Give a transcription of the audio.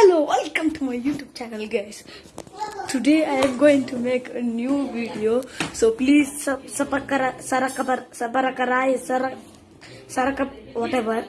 Hello, welcome to my YouTube channel, guys. Today I am going to make a new video, so please sub sub, sub, whatever.